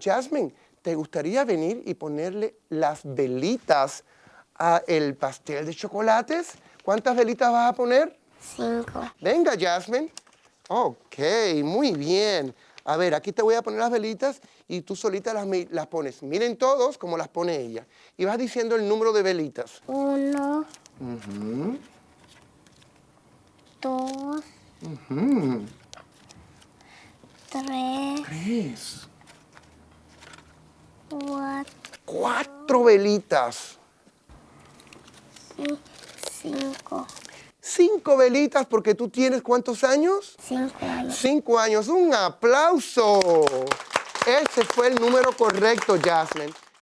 Jasmine, ¿te gustaría venir y ponerle las velitas a el pastel de chocolates? ¿Cuántas velitas vas a poner? Cinco. Venga, Jasmine. Ok, muy bien. A ver, aquí te voy a poner las velitas y tú solita las, las pones. Miren todos cómo las pone ella. Y vas diciendo el número de velitas. Uno, dos, tres, Tres. Cuatro velitas. cinco. Cinco velitas porque tú tienes cuántos años? Cinco años. Cinco años. Un aplauso. Ese fue el número correcto, Jasmine.